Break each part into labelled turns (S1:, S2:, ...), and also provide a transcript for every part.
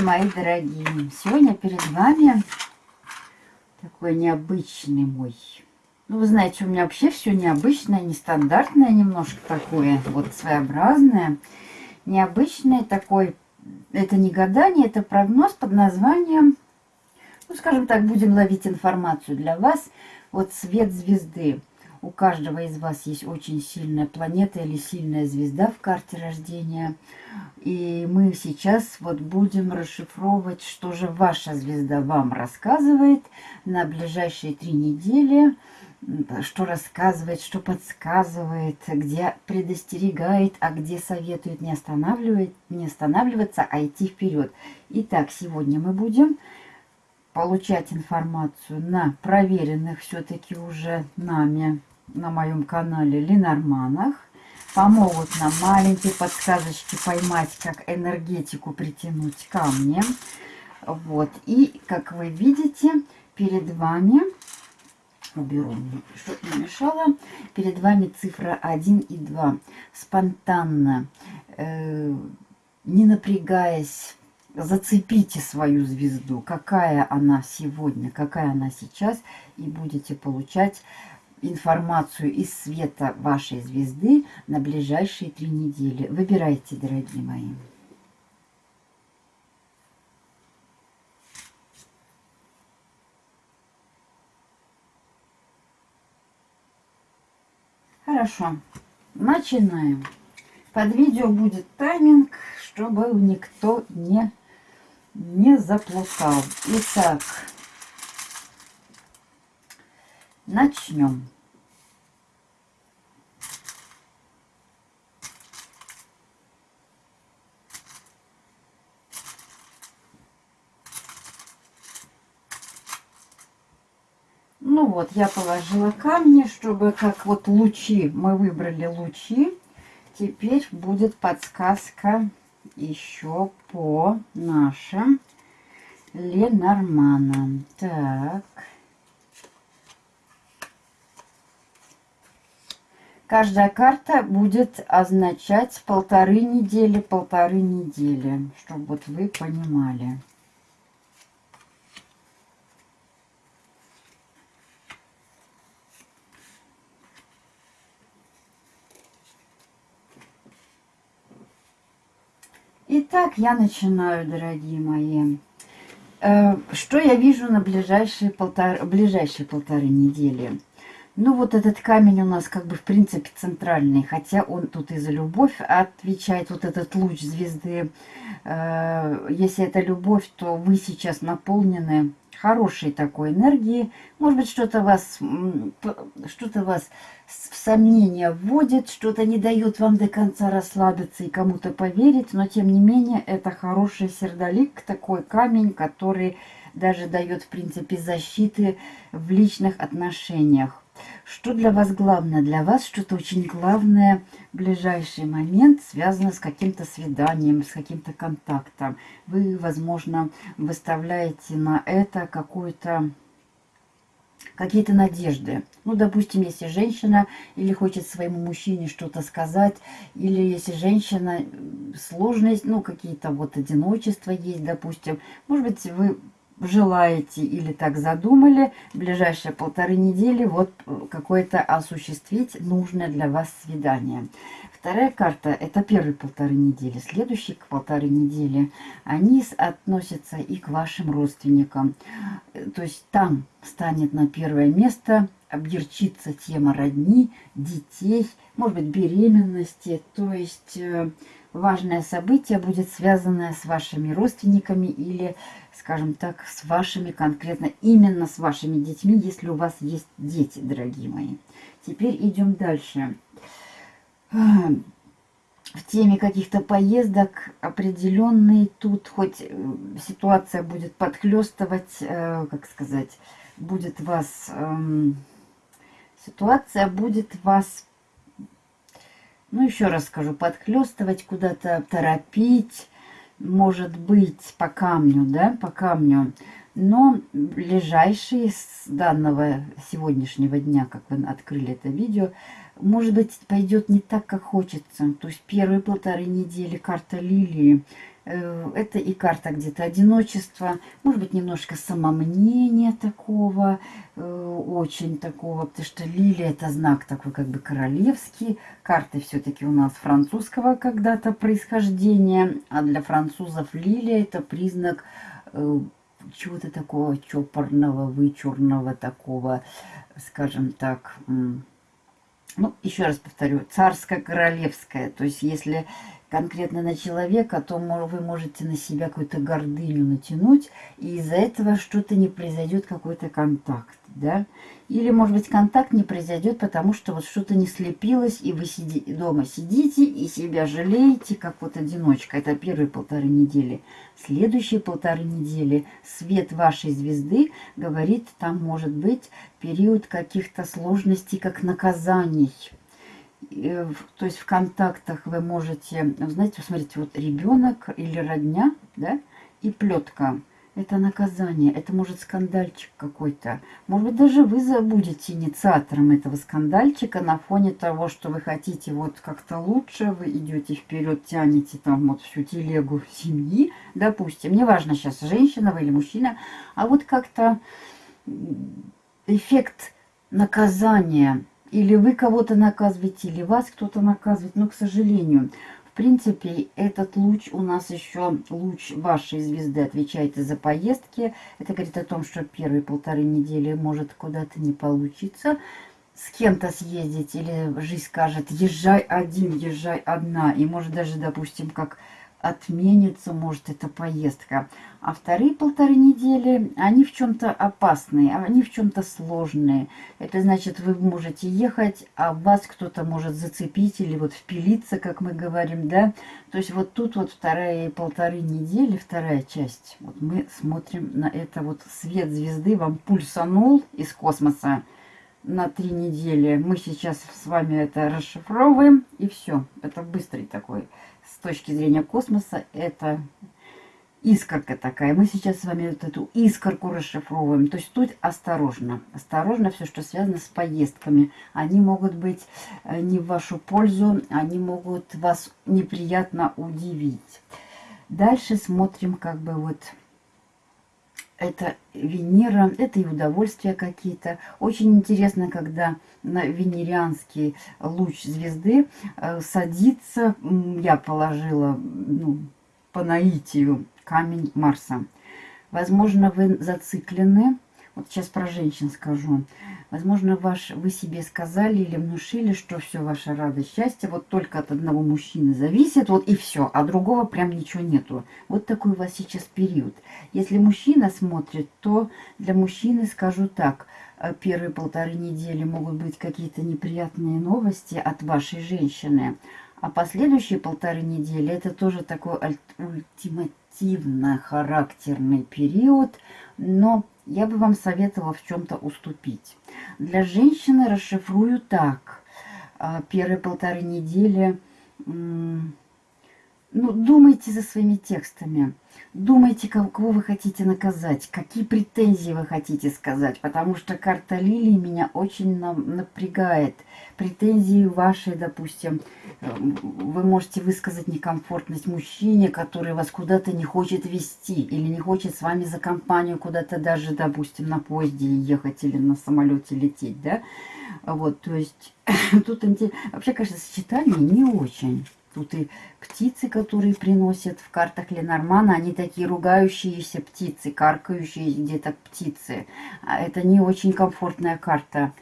S1: Здравствуйте, мои дорогие! Сегодня перед вами такой необычный мой. Ну, вы знаете, у меня вообще все необычное, нестандартное немножко такое, вот своеобразное. Необычное такой, это не гадание, это прогноз под названием, ну, скажем так, будем ловить информацию для вас. Вот свет звезды. У каждого из вас есть очень сильная планета или сильная звезда в карте рождения. И мы сейчас вот будем расшифровывать, что же ваша звезда вам рассказывает на ближайшие три недели. Что рассказывает, что подсказывает, где предостерегает, а где советует не, останавливать, не останавливаться, а идти вперед. Итак, сегодня мы будем получать информацию на проверенных все-таки уже нами на моем канале Ленорманах. Помогут нам маленькие подсказочки поймать, как энергетику притянуть ко мне. Вот. И, как вы видите, перед вами, уберу, чтобы не мешало, перед вами цифра 1 и 2. Спонтанно, э, не напрягаясь, зацепите свою звезду, какая она сегодня, какая она сейчас, и будете получать информацию из света вашей звезды на ближайшие три недели. Выбирайте, дорогие мои. Хорошо, начинаем. Под видео будет тайминг, чтобы никто не, не заплутал. Итак, Начнем. Ну вот, я положила камни, чтобы как вот лучи, мы выбрали лучи. Теперь будет подсказка еще по нашим Ленорманам. Так. Каждая карта будет означать полторы недели, полторы недели, чтобы вот вы понимали. Итак, я начинаю, дорогие мои. Э, что я вижу на ближайшие полтора, ближайшие полторы недели? Ну, вот этот камень у нас как бы в принципе центральный, хотя он тут и за любовь отвечает, вот этот луч звезды. Э, если это любовь, то вы сейчас наполнены хорошей такой энергией. Может быть, что-то вас, что-то вас в сомнение вводит, что-то не дает вам до конца расслабиться и кому-то поверить, но тем не менее это хороший сердолик, такой камень, который даже дает в принципе защиты в личных отношениях. Что для вас главное? Для вас что-то очень главное в ближайший момент связано с каким-то свиданием, с каким-то контактом. Вы, возможно, выставляете на это какую-то какие-то надежды. Ну, допустим, если женщина или хочет своему мужчине что-то сказать, или если женщина сложность, ну, какие-то вот одиночества есть, допустим, может быть, вы желаете или так задумали, ближайшие полторы недели вот э, какое-то осуществить нужное для вас свидание. Вторая карта – это первые полторы недели. Следующие к полторы недели, они относятся и к вашим родственникам. Э, то есть там станет на первое место объерчиться тема родни, детей, может быть, беременности. То есть э, важное событие будет связано с вашими родственниками или скажем так, с вашими конкретно, именно с вашими детьми, если у вас есть дети, дорогие мои. Теперь идем дальше. В теме каких-то поездок определенные тут, хоть э, ситуация будет подхлестывать, э, как сказать, будет вас, эм, ситуация будет вас, ну еще раз скажу, подхлестывать, куда-то торопить, может быть по камню, да, по камню. Но ближайшие с данного сегодняшнего дня, как вы открыли это видео, может быть, пойдет не так, как хочется. То есть первые полторы недели карта лилии, это и карта где-то одиночества, может быть, немножко самомнения такого, э, очень такого, потому что лилия это знак такой как бы королевский. Карты все-таки у нас французского когда-то происхождения, а для французов лилия это признак э, чего-то такого чопорного, вычурного такого, скажем так, ну, еще раз повторю, царско-королевская. То есть, если конкретно на человека, то вы можете на себя какую-то гордыню натянуть, и из-за этого что-то не произойдет, какой-то контакт, да. Или, может быть, контакт не произойдет, потому что вот что-то не слепилось, и вы сиди, дома сидите и себя жалеете, как вот одиночка. Это первые полторы недели. Следующие полторы недели свет вашей звезды говорит, там может быть период каких-то сложностей, как наказаний то есть в контактах вы можете, знаете, посмотрите, вот ребенок или родня, да, и плетка. Это наказание, это может скандальчик какой-то. Может быть, даже вы забудете инициатором этого скандальчика на фоне того, что вы хотите вот как-то лучше, вы идете вперед, тянете там вот всю телегу семьи, допустим. Неважно сейчас, женщина вы или мужчина, а вот как-то эффект наказания – или вы кого-то наказываете, или вас кто-то наказывает. Но, к сожалению, в принципе, этот луч у нас еще луч вашей звезды отвечает за поездки. Это говорит о том, что первые полторы недели может куда-то не получиться с кем-то съездить, или жизнь скажет, езжай один, езжай одна. И может даже, допустим, как отменится, может, эта поездка. А вторые полторы недели, они в чем-то опасные, они в чем-то сложные. Это значит, вы можете ехать, а вас кто-то может зацепить или вот впилиться, как мы говорим, да. То есть вот тут вот вторая полторы недели, вторая часть. Вот мы смотрим на это вот свет звезды вам пульсанул из космоса на три недели. Мы сейчас с вами это расшифровываем, и все. Это быстрый такой точки зрения космоса это искорка такая. Мы сейчас с вами вот эту искорку расшифровываем. То есть тут осторожно. Осторожно все, что связано с поездками. Они могут быть э, не в вашу пользу, они могут вас неприятно удивить. Дальше смотрим как бы вот это Венера, это и удовольствия какие-то. Очень интересно, когда на венерианский луч звезды э, садится, я положила ну, по наитию камень Марса. Возможно, вы зациклены, вот сейчас про женщин скажу, Возможно, ваш, вы себе сказали или внушили, что все ваша радость, счастье вот только от одного мужчины зависит, вот и все, а другого прям ничего нету. Вот такой у вас сейчас период. Если мужчина смотрит, то для мужчины скажу так, э, первые полторы недели могут быть какие-то неприятные новости от вашей женщины, а последующие полторы недели это тоже такой ультимативно характерный период, но я бы вам советовала в чем-то уступить. Для женщины расшифрую так. А, первые полторы недели ну, думайте за своими текстами. Думайте, кого вы хотите наказать, какие претензии вы хотите сказать, потому что карта Лилии меня очень напрягает. Претензии ваши, допустим, вы можете высказать некомфортность мужчине, который вас куда-то не хочет вести или не хочет с вами за компанию куда-то даже, допустим, на поезде ехать или на самолете лететь, да? Вот, то есть тут вообще, конечно, сочетание не очень. Тут и птицы, которые приносят в картах Ленормана, они такие ругающиеся птицы, каркающие где-то птицы. А это не очень комфортная карта.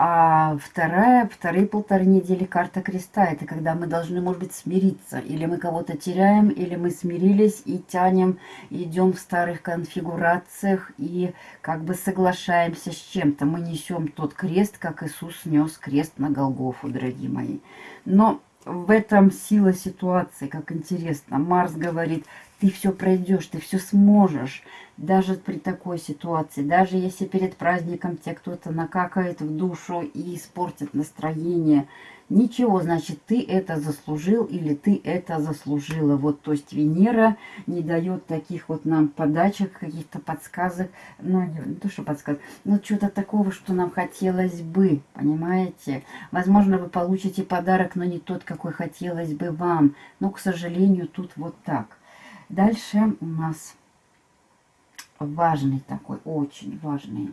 S1: А вторая, вторые полторы недели карта креста. Это когда мы должны, может быть, смириться. Или мы кого-то теряем, или мы смирились и тянем, идем в старых конфигурациях и как бы соглашаемся с чем-то. Мы несем тот крест, как Иисус нес крест на Голгофу, дорогие мои. Но в этом сила ситуации, как интересно. Марс говорит, ты все пройдешь, ты все сможешь. Даже при такой ситуации, даже если перед праздником тебе кто-то накакает в душу и испортит настроение – Ничего, значит, ты это заслужил или ты это заслужила. Вот, то есть Венера не дает таких вот нам подачек, каких-то подсказок. Ну, не то, что подсказок, но что-то такого, что нам хотелось бы, понимаете? Возможно, вы получите подарок, но не тот, какой хотелось бы вам. Но, к сожалению, тут вот так. Дальше у нас важный такой, очень важный,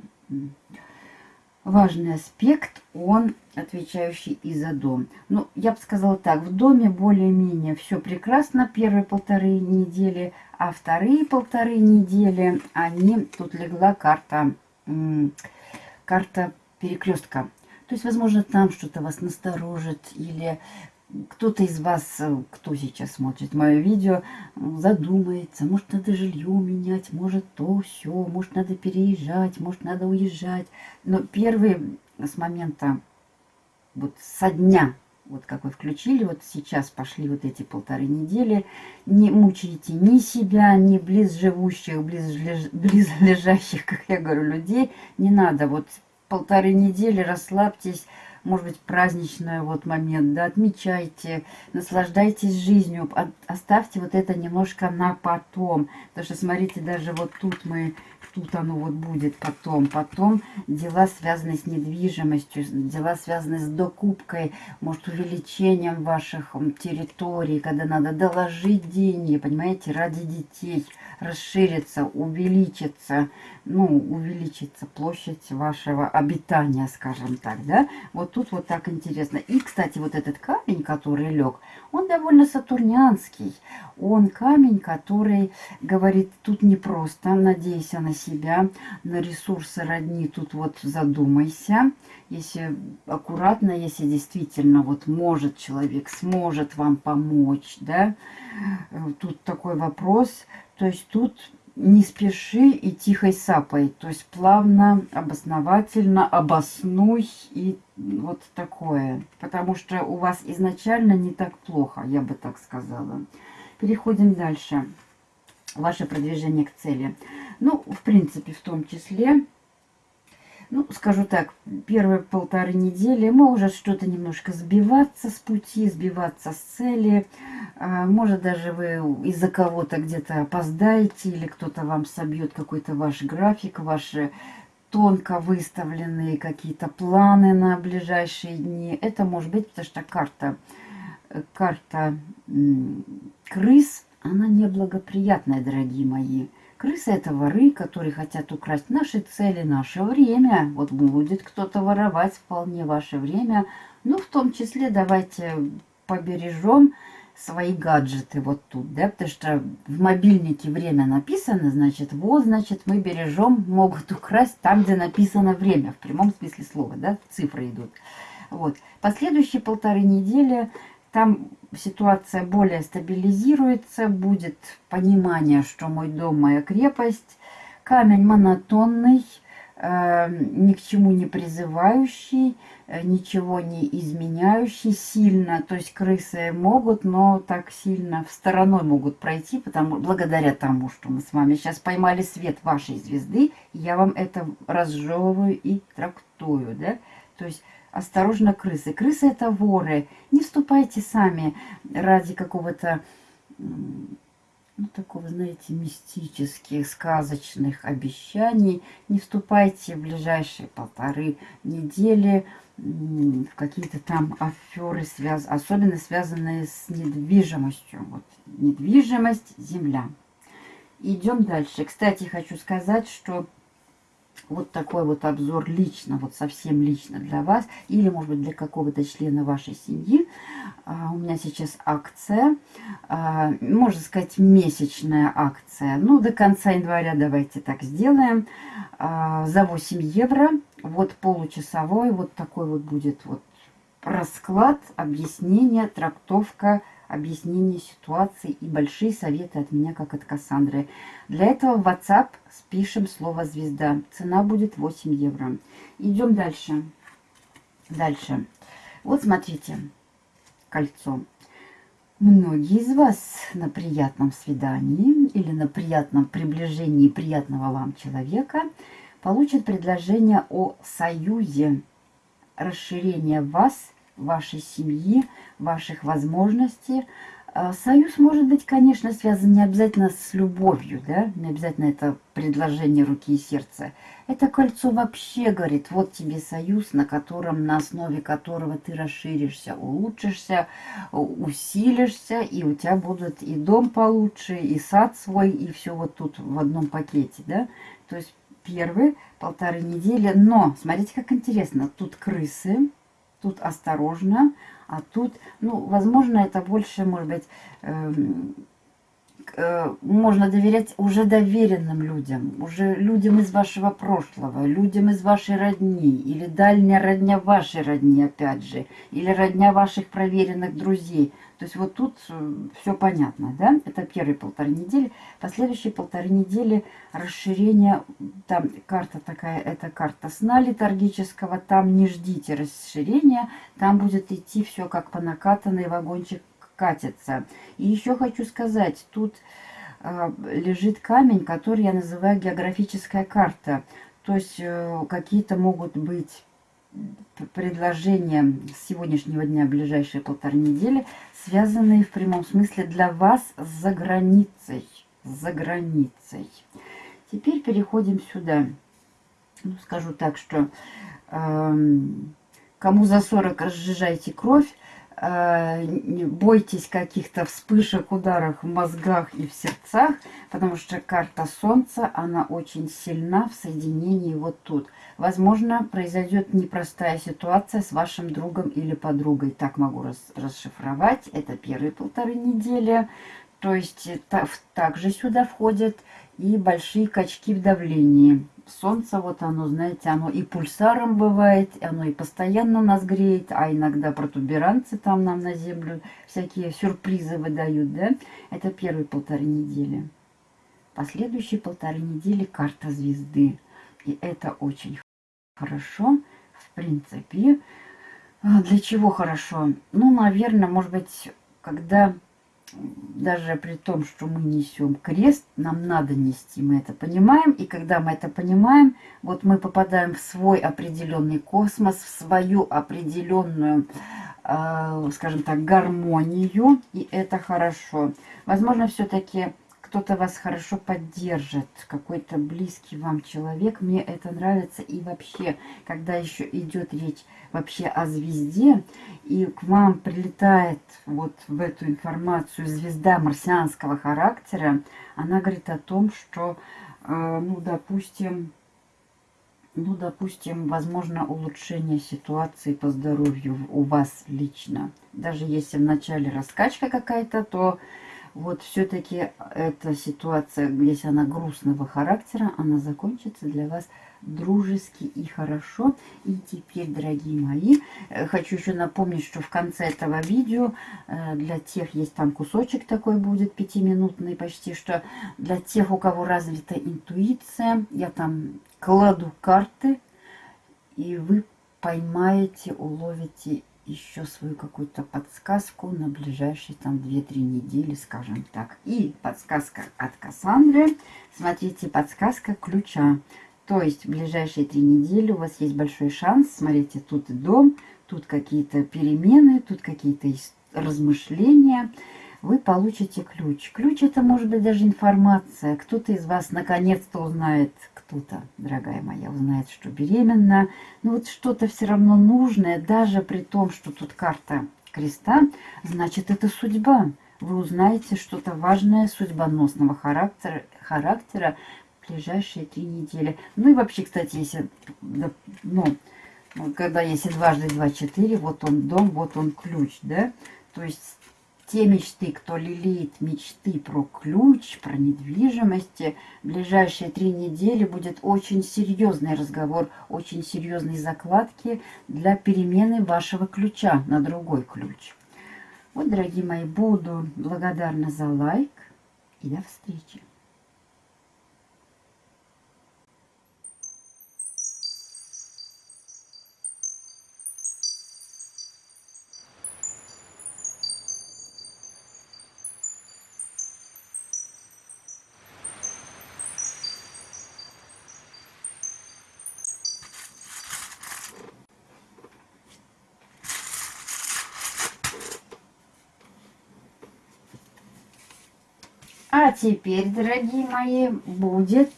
S1: важный аспект, он отвечающий и за дом. Ну, я бы сказала так, в доме более-менее все прекрасно первые полторы недели, а вторые полторы недели, они, тут легла карта, карта перекрестка. То есть, возможно, там что-то вас насторожит или кто-то из вас, э, кто сейчас смотрит мое видео, задумается, может, надо жилье менять, может, то, все, может, надо переезжать, может, надо уезжать. Но первый с момента, вот со дня, вот как вы включили, вот сейчас пошли вот эти полторы недели, не мучайте ни себя, ни близ живущих, близ, близ лежащих, как я говорю, людей. Не надо, вот полторы недели расслабьтесь, может быть, праздничный вот момент, да, отмечайте, наслаждайтесь жизнью, оставьте вот это немножко на потом, потому что, смотрите, даже вот тут мы, тут оно вот будет потом, потом дела, связанные с недвижимостью, дела, связанные с докупкой, может, увеличением ваших территорий, когда надо доложить деньги, понимаете, ради детей, расшириться, увеличиться, ну, увеличится площадь вашего обитания, скажем так, да. Вот тут вот так интересно. И, кстати, вот этот камень, который лег, он довольно сатурнянский. Он камень, который говорит, тут не просто надейся на себя, на ресурсы родни, тут вот задумайся. Если аккуратно, если действительно вот может человек, сможет вам помочь, да. Тут такой вопрос, то есть тут не спеши и тихой сапой. То есть плавно, обосновательно, обоснуй и вот такое. Потому что у вас изначально не так плохо, я бы так сказала. Переходим дальше. Ваше продвижение к цели. Ну, в принципе, в том числе ну, скажу так, первые полторы недели может что-то немножко сбиваться с пути, сбиваться с цели. А, может, даже вы из-за кого-то где-то опоздаете, или кто-то вам собьет какой-то ваш график, ваши тонко выставленные какие-то планы на ближайшие дни. Это может быть, потому что карта, карта крыс, она неблагоприятная, дорогие мои. Крысы – это воры, которые хотят украсть наши цели, наше время. Вот будет кто-то воровать вполне ваше время. Ну, в том числе давайте побережем свои гаджеты вот тут, да, потому что в мобильнике время написано, значит, вот, значит, мы бережем, могут украсть там, где написано время, в прямом смысле слова, да, цифры идут. Вот. Последующие полторы недели там ситуация более стабилизируется, будет понимание, что мой дом, моя крепость. Камень монотонный, э, ни к чему не призывающий, э, ничего не изменяющий сильно. То есть крысы могут, но так сильно в стороной могут пройти, потому, благодаря тому, что мы с вами сейчас поймали свет вашей звезды, я вам это разжевываю и трактую. Да? То есть осторожно крысы. Крысы это воры. Не вступайте сами ради какого-то, ну, такого, знаете, мистических, сказочных обещаний. Не вступайте в ближайшие полторы недели в какие-то там аферы, связ... особенно связанные с недвижимостью. Вот, недвижимость, земля. Идем дальше. Кстати, хочу сказать, что вот такой вот обзор лично, вот совсем лично для вас, или, может быть, для какого-то члена вашей семьи. А, у меня сейчас акция, а, можно сказать, месячная акция. Ну, до конца января давайте так сделаем. А, за 8 евро, вот получасовой, вот такой вот будет вот расклад, объяснение, трактовка, объяснение ситуации и большие советы от меня, как от Кассандры. Для этого в WhatsApp спишем слово «звезда». Цена будет 8 евро. Идем дальше. Дальше. Вот смотрите, кольцо. Многие из вас на приятном свидании или на приятном приближении приятного вам человека получат предложение о союзе, расширение вас – вашей семьи, ваших возможностей, А, Союз может быть, конечно, связан не обязательно с любовью, да, не обязательно это предложение руки и сердца. Это кольцо вообще говорит, вот тебе союз, на котором, на основе которого ты расширишься, улучшишься, усилишься, и у тебя будут и дом получше, и сад свой, и все вот тут в одном пакете, да. То есть первые полторы недели, но смотрите, как интересно, тут крысы, тут осторожно, а тут, ну, возможно, это больше, может быть, эм, можно доверять уже доверенным людям, уже людям из вашего прошлого, людям из вашей родни, или дальняя родня вашей родни, опять же, или родня ваших проверенных друзей. То есть вот тут э, все понятно, да? Это первые полторы недели. Последующие полторы недели расширение, там карта такая, это карта сна литургического, там не ждите расширения, там будет идти все как по накатанной, вагончик катится. И еще хочу сказать, тут э, лежит камень, который я называю географическая карта. То есть э, какие-то могут быть предложения с сегодняшнего дня, ближайшие полторы недели, связанные в прямом смысле для вас за границей. За границей. Теперь переходим сюда. Ну, скажу так, что э, кому за 40 разжижайте кровь, бойтесь каких-то вспышек, ударов в мозгах и в сердцах, потому что карта Солнца, она очень сильна в соединении вот тут. Возможно, произойдет непростая ситуация с вашим другом или подругой. Так могу рас расшифровать. Это первые полторы недели. То есть та также сюда входят и большие качки в давлении. Солнце, вот оно, знаете, оно и пульсаром бывает, оно и постоянно нас греет, а иногда протуберанцы там нам на землю всякие сюрпризы выдают, да? Это первые полторы недели. Последующие полторы недели карта звезды. И это очень хорошо, в принципе. А, для чего хорошо? Ну, наверное, может быть, когда даже при том, что мы несем крест, нам надо нести, мы это понимаем. И когда мы это понимаем, вот мы попадаем в свой определенный космос, в свою определенную, э, скажем так, гармонию, и это хорошо. Возможно, все-таки кто-то вас хорошо поддержит, какой-то близкий вам человек. Мне это нравится. И вообще, когда еще идет речь вообще о звезде, и к вам прилетает вот в эту информацию звезда марсианского характера, она говорит о том, что, э, ну, допустим, ну, допустим, возможно улучшение ситуации по здоровью у вас лично. Даже если в начале раскачка какая-то, то вот все-таки эта ситуация, если она грустного характера, она закончится для вас дружески и хорошо. И теперь, дорогие мои, э, хочу еще напомнить, что в конце этого видео э, для тех, есть там кусочек такой будет, пятиминутный почти, что для тех, у кого развита интуиция, я там кладу карты, и вы поймаете, уловите еще свою какую-то подсказку на ближайшие там 2-3 недели, скажем так. И подсказка от Кассандры. Смотрите, подсказка ключа. То есть в ближайшие три недели у вас есть большой шанс. Смотрите, тут дом, тут какие-то перемены, тут какие-то размышления. Вы получите ключ. Ключ это может быть даже информация. Кто-то из вас наконец-то узнает, кто-то, дорогая моя, узнает, что беременна. Но вот что-то все равно нужное, даже при том, что тут карта креста, значит, это судьба. Вы узнаете что-то важное судьбоносного характера, характера в ближайшие три недели. Ну и вообще, кстати, если, ну, когда если дважды два, четыре, вот он дом, вот он ключ, да, то есть те мечты, кто лелеет мечты про ключ, про недвижимости, в ближайшие три недели будет очень серьезный разговор, очень серьезные закладки для перемены вашего ключа на другой ключ. Вот, дорогие мои, буду благодарна за лайк и до встречи. Теперь, дорогие мои, будет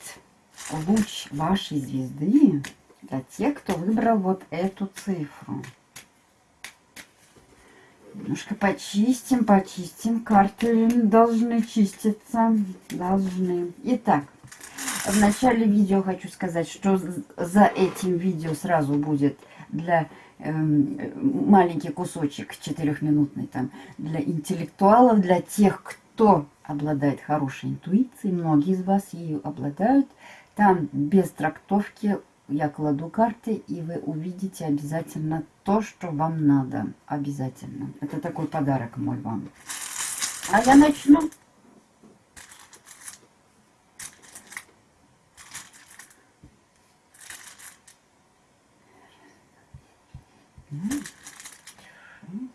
S1: луч вашей звезды для тех, кто выбрал вот эту цифру. Немножко почистим, почистим. Карты должны чиститься. Должны. Итак, в начале видео хочу сказать, что за этим видео сразу будет для э, маленький кусочек четырехминутный там для интеллектуалов, для тех, кто обладает хорошей интуицией. Многие из вас ее обладают. Там без трактовки я кладу карты, и вы увидите обязательно то, что вам надо. Обязательно. Это такой подарок мой вам. А я начну.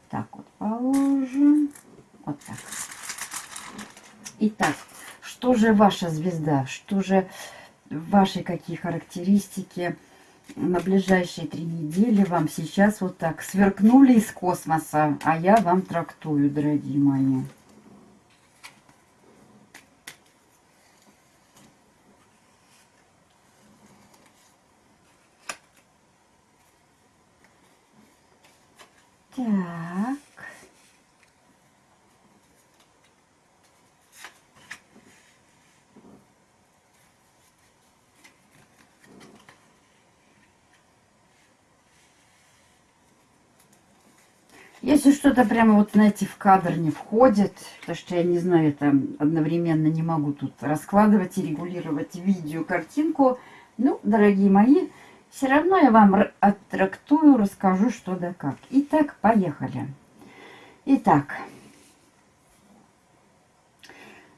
S1: Так вот положим. Вот так. Итак, что же ваша звезда? Что же ваши какие характеристики на ближайшие три недели вам сейчас вот так сверкнули из космоса, а я вам трактую, дорогие мои. Так. Если что-то прямо вот, знаете, в кадр не входит, потому что я не знаю, там одновременно не могу тут раскладывать и регулировать видео, картинку, ну, дорогие мои, все равно я вам оттрактую, расскажу, что да как. Итак, поехали. Итак,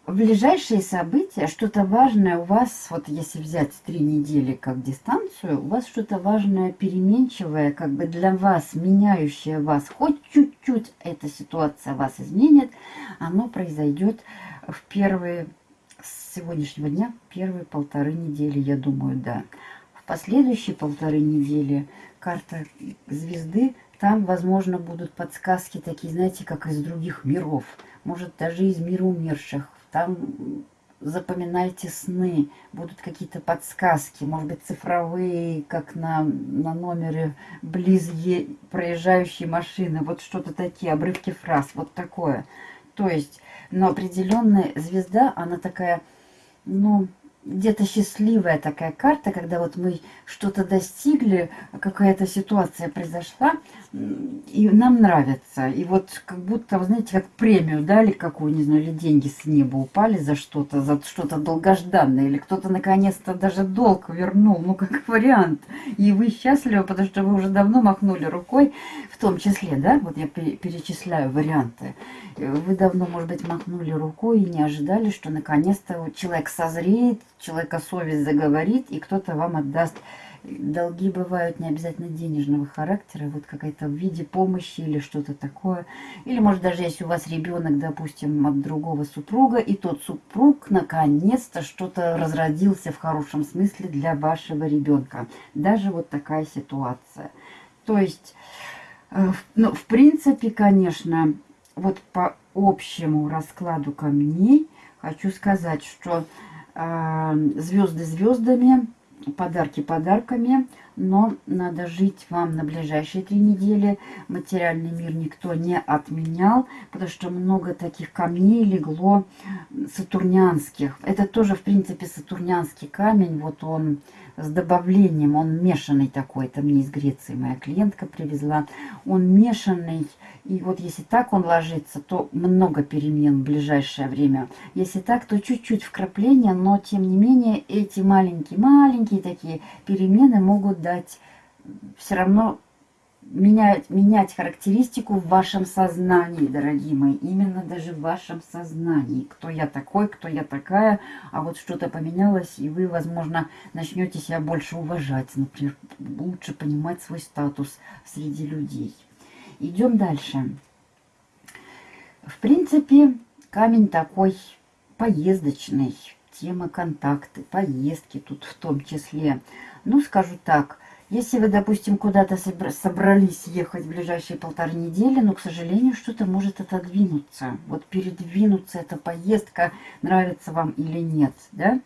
S1: в ближайшие события, что-то важное у вас, вот если взять три недели как дистанцию, у вас что-то важное, переменчивое, как бы для вас, меняющее вас, хоть чуть-чуть эта ситуация вас изменит, оно произойдет в первые, с сегодняшнего дня, первые полторы недели, я думаю, да. В последующие полторы недели карта звезды, там, возможно, будут подсказки такие, знаете, как из других миров, может, даже из мира умерших, там запоминайте сны, будут какие-то подсказки, может быть, цифровые, как на, на номере близ е, проезжающей машины, вот что-то такие, обрывки фраз, вот такое. То есть, но определенная звезда, она такая, ну, где-то счастливая такая карта, когда вот мы что-то достигли, какая-то ситуация произошла, и нам нравится. И вот как будто, знаете, как премию дали какую, не знаю, или деньги с неба упали за что-то, за что-то долгожданное, или кто-то наконец-то даже долг вернул, ну как вариант. И вы счастливы, потому что вы уже давно махнули рукой, в том числе, да, вот я перечисляю варианты. Вы давно, может быть, махнули рукой и не ожидали, что наконец-то человек созреет, человека совесть заговорит, и кто-то вам отдаст долги бывают не обязательно денежного характера, вот какая-то в виде помощи или что-то такое. Или, может, даже если у вас ребенок, допустим, от другого супруга, и тот супруг наконец-то что-то разродился в хорошем смысле для вашего ребенка. Даже вот такая ситуация. То есть, э, ну, в принципе, конечно, вот по общему раскладу камней хочу сказать, что звезды звездами, подарки подарками, но надо жить вам на ближайшие три недели. Материальный мир никто не отменял, потому что много таких камней легло сатурнянских. Это тоже, в принципе, сатурнянский камень. Вот он с добавлением, он мешанный такой. Это мне из Греции моя клиентка привезла. Он мешанный. И вот если так он ложится, то много перемен в ближайшее время. Если так, то чуть-чуть вкрапления, но тем не менее эти маленькие-маленькие такие перемены могут дать все равно менять, менять характеристику в вашем сознании, дорогие мои. Именно даже в вашем сознании. Кто я такой, кто я такая. А вот что-то поменялось, и вы, возможно, начнете себя больше уважать. Например, лучше понимать свой статус среди людей. Идем дальше. В принципе, камень такой поездочный. Тема контакты, поездки тут в том числе. Ну, скажу так, Если вы, допустим, куда-то собрались ехать в ближайшие полторы недели, но, к сожалению, что-то может отодвинуться. Вот передвинуться эта поездка, нравится вам или нет, да?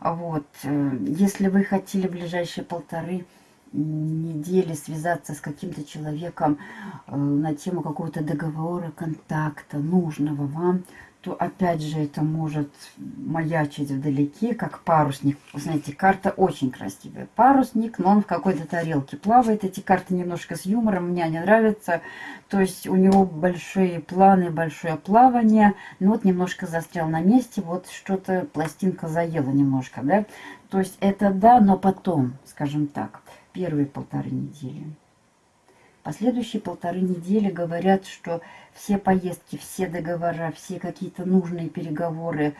S1: Вот. Э, если вы хотели в ближайшие полторы недели связаться с каким-то человеком э, на тему какого-то договора, контакта, нужного вам, то опять же это может маячить вдалеке, как парусник. Знаете, карта очень красивая. Парусник, но он в какой-то тарелке плавает. Эти карты немножко с юмором, мне они нравятся. То есть у него большие планы, большое плавание. Но вот немножко застрял на месте, вот что-то пластинка заела немножко, да. То есть это да, но потом, скажем так, первые полторы недели. Последующие полторы недели говорят, что все поездки, все договора, все какие-то нужные переговоры,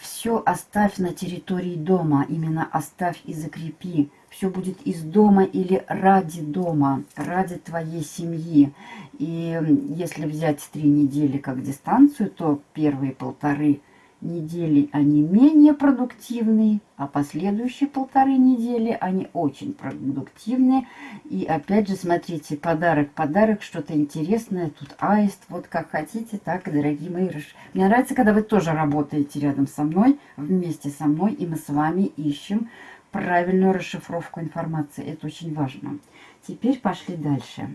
S1: все оставь на территории дома, именно оставь и закрепи. Все будет из дома или ради дома, ради твоей семьи. И если взять три недели как дистанцию, то первые полторы недели они менее продуктивные, а последующие полторы недели они очень продуктивные. И опять же, смотрите, подарок, подарок, что-то интересное. Тут аист, вот как хотите, так, дорогие мои. Мне нравится, когда вы тоже работаете рядом со мной, вместе со мной, и мы с вами ищем правильную расшифровку информации. Это очень важно. Теперь пошли дальше.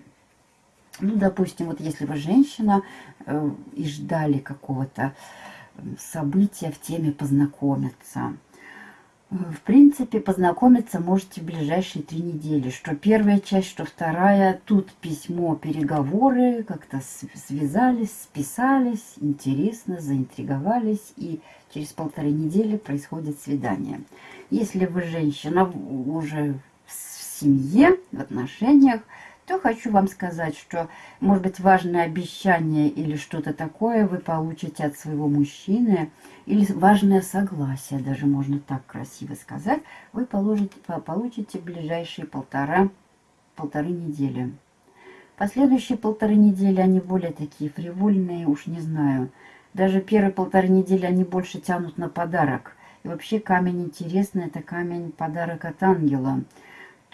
S1: Ну, допустим, вот если вы женщина э, и ждали какого-то события в теме познакомиться. В принципе, познакомиться можете в ближайшие три недели. Что первая часть, что вторая. Тут письмо, переговоры, как-то связались, списались, интересно, заинтриговались. И через полторы недели происходит свидание. Если вы женщина уже в семье, в отношениях, то хочу вам сказать, что, может быть, важное обещание или что-то такое вы получите от своего мужчины, или важное согласие, даже можно так красиво сказать, вы получите, получите ближайшие полтора, полторы недели. Последующие полторы недели, они более такие фривольные, уж не знаю. Даже первые полторы недели они больше тянут на подарок. И вообще камень интересный, это камень подарок от ангела.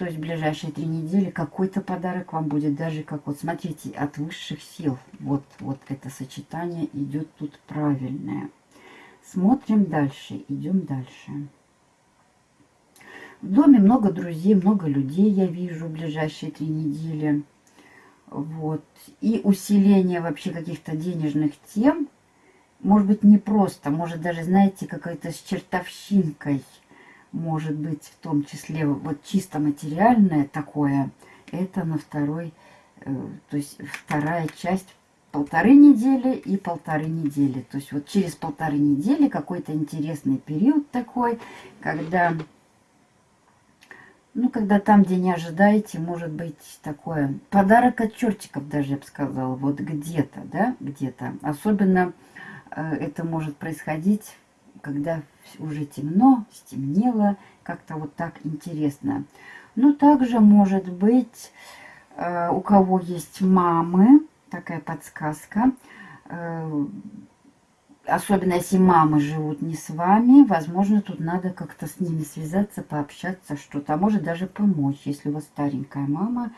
S1: То есть в ближайшие три недели какой-то подарок вам будет, даже как вот, смотрите, от высших сил. Вот, вот это сочетание идет тут правильное. Смотрим дальше, идем дальше. В доме много друзей, много людей я вижу в ближайшие три недели. Вот. И усиление вообще каких-то денежных тем, может быть, не просто, может даже, знаете, какая-то с чертовщинкой – может быть в том числе вот чисто материальное такое, это на второй, э, то есть вторая часть полторы недели и полторы недели. То есть вот через полторы недели какой-то интересный период такой, когда, ну, когда там, где не ожидаете, может быть такое подарок от чертиков даже, я бы сказала, вот где-то, да, где-то. Особенно э, это может происходить когда уже темно, стемнело, как-то вот так интересно. Ну, также может быть, э, у кого есть мамы, такая подсказка, э, особенно если мамы живут не с вами, возможно, тут надо как-то с ними связаться, пообщаться, что-то, а может даже помочь, если у вас старенькая мама,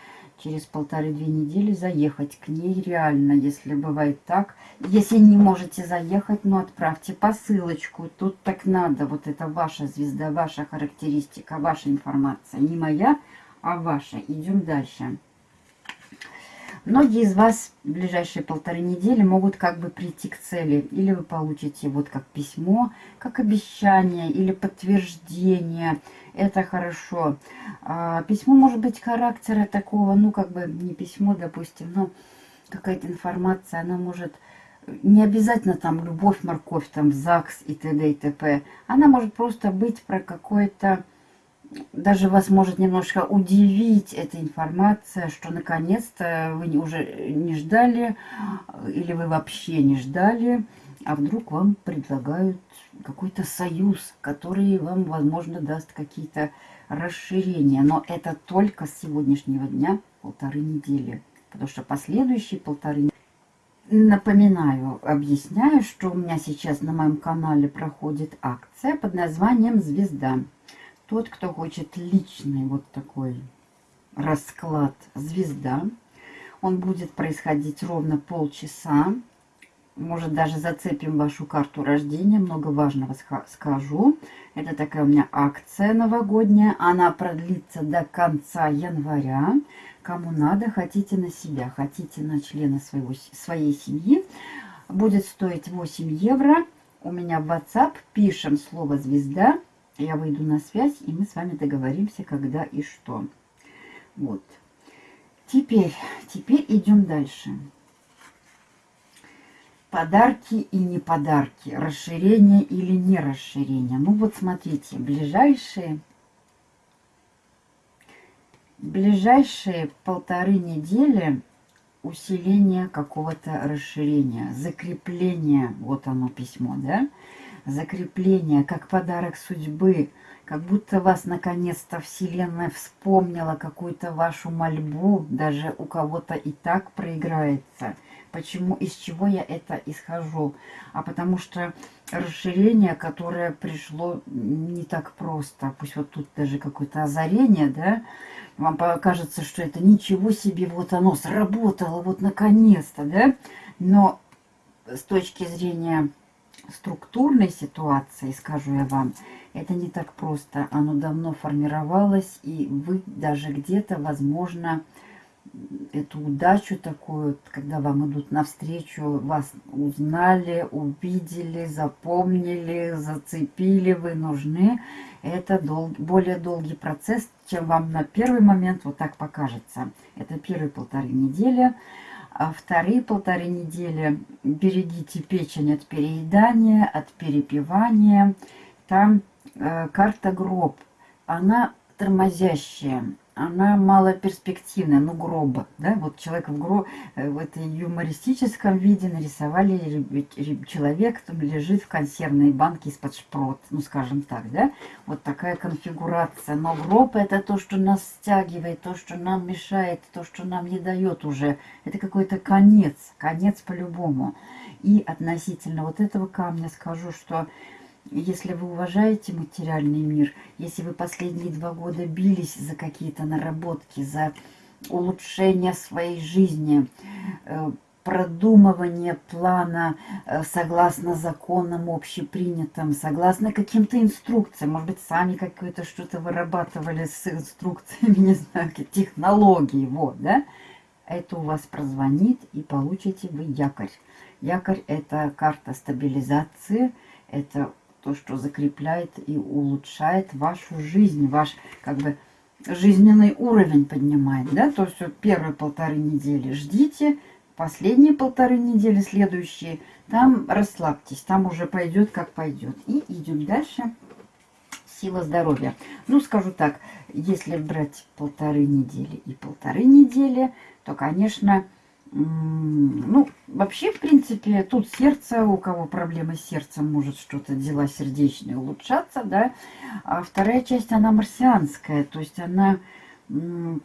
S1: через полторы-две недели заехать к ней реально, если бывает так. Если не можете заехать, ну отправьте посылочку. Тут так надо. Вот это ваша звезда, ваша характеристика, ваша информация. Не моя, а ваша. Идем дальше. Многие из вас в ближайшие полторы недели могут как бы прийти к цели. Или вы получите вот как письмо, как обещание или подтверждение. Это хорошо. А, письмо может быть характера такого, ну как бы не письмо, допустим, но какая-то информация, она может не обязательно там любовь, морковь, там ЗАГС и т.д. и т.п. Она может просто быть про какое-то даже вас может немножко удивить эта информация, что наконец-то вы уже не ждали, или вы вообще не ждали, а вдруг вам предлагают какой-то союз, который вам, возможно, даст какие-то расширения. Но это только с сегодняшнего дня полторы недели. Потому что последующие полторы Напоминаю, объясняю, что у меня сейчас на моем канале проходит акция под названием «Звезда». Тот, кто хочет личный вот такой расклад «Звезда». Он будет происходить ровно полчаса. Может, даже зацепим вашу карту рождения. Много важного скажу. Это такая у меня акция новогодняя. Она продлится до конца января. Кому надо, хотите на себя, хотите на члена своего, своей семьи. Будет стоить 8 евро. У меня в WhatsApp пишем слово «Звезда». Я выйду на связь, и мы с вами договоримся, когда и что. Вот. Теперь, теперь идем дальше. Подарки и не подарки, расширение или не расширение. Ну вот смотрите, ближайшие, ближайшие полторы недели усиление какого-то расширения, закрепление, вот оно письмо, да, закрепление, как подарок судьбы, как будто вас наконец-то Вселенная вспомнила какую-то вашу мольбу, даже у кого-то и так проиграется. Почему, из чего я это исхожу? А потому что расширение, которое пришло не так просто, пусть вот тут даже какое-то озарение, да, вам покажется, что это ничего себе, вот оно сработало, вот наконец-то, да, но с точки зрения структурной ситуации, скажу я вам, это не так просто. Оно давно формировалось, и вы даже где-то, возможно, эту удачу такую, когда вам идут навстречу, вас узнали, увидели, запомнили, зацепили, вы нужны. Это дол более долгий процесс, чем вам на первый момент вот так покажется. Это первые полторы недели. А вторые полторы недели берегите печень от переедания, от перепивания. Там э, карта гроб, она тормозящая она малоперспективная, ну, гроба, да, вот человек в, гроб, э, в этой юмористическом виде нарисовали человек, там лежит в консервной банке из-под шпрот, ну, скажем так, да, вот такая конфигурация, но гроб это то, что нас стягивает, то, что нам мешает, то, что нам не дает уже, это какой-то конец, конец по-любому, и относительно вот этого камня скажу, что если вы уважаете материальный мир, если вы последние два года бились за какие-то наработки, за улучшение своей жизни, э, продумывание плана э, согласно законам общепринятым, согласно каким-то инструкциям, может быть, сами какое-то что-то вырабатывали с инструкциями, не знаю, технологии, вот, да, это у вас прозвонит и получите вы якорь. Якорь – это карта стабилизации, это то, что закрепляет и улучшает вашу жизнь, ваш как бы жизненный уровень поднимает, да, то есть первые полторы недели ждите, последние полторы недели, следующие, там расслабьтесь, там уже пойдет как пойдет. И идем дальше. Сила здоровья. Ну, скажу так, если брать полторы недели и полторы недели, то, конечно, ну, вообще, в принципе, тут сердце, у кого проблемы с сердцем, может что-то, дела сердечные улучшаться, да. А вторая часть, она марсианская, то есть она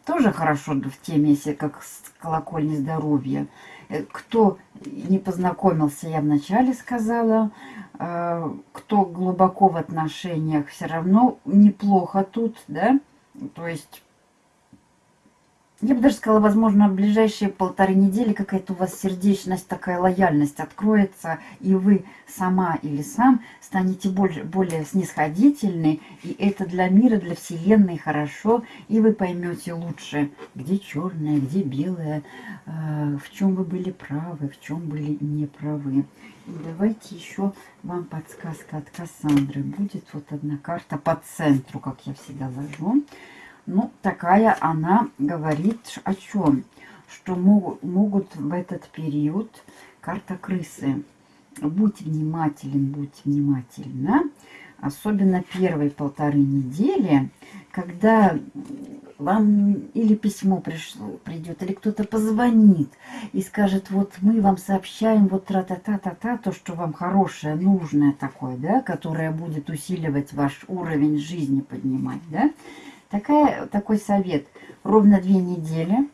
S1: тоже хорошо в теме, если как с колокольни здоровья. Э, кто не познакомился, я вначале сказала, а, кто глубоко в отношениях, все равно неплохо тут, да. То есть я бы даже сказала, возможно, в ближайшие полторы недели какая-то у вас сердечность, такая лояльность откроется, и вы сама или сам станете более, более снисходительны, и это для мира, для Вселенной хорошо, и вы поймете лучше, где черное, где белое, э, в чем вы были правы, в чем были неправы. И давайте еще вам подсказка от Кассандры. Будет вот одна карта по центру, как я всегда ложу. Ну, такая она говорит о чем? Что могут, могут в этот период, карта крысы, будь внимателен, будь внимательна, особенно первые полторы недели, когда вам или письмо пришло, придет, или кто-то позвонит и скажет, вот мы вам сообщаем вот тра-та-та-та-та, то, что вам хорошее, нужное такое, да, которое будет усиливать ваш уровень жизни, поднимать, да, Такая, такой совет. Ровно две недели.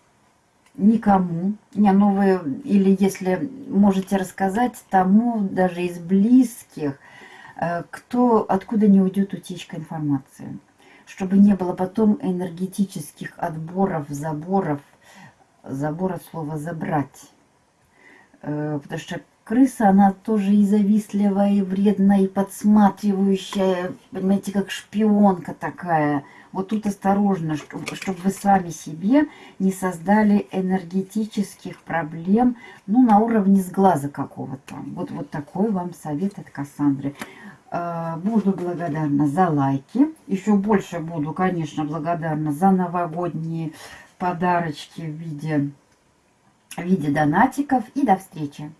S1: Никому. Не, ну вы, или если можете рассказать тому, даже из близких, э, кто, откуда не уйдет утечка информации. чтобы не было потом энергетических отборов, заборов, забор от слова забрать. Э, потому что крыса, она тоже и завистливая, и вредная, и подсматривающая, понимаете, как шпионка такая. Вот тут осторожно, чтобы, чтобы вы сами себе не создали энергетических проблем, ну, на уровне сглаза какого-то. Вот, вот такой вам совет от Кассандры. Э, буду благодарна за лайки. Еще больше буду, конечно, благодарна за новогодние подарочки в виде, в виде донатиков. И до встречи!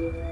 S1: Yeah.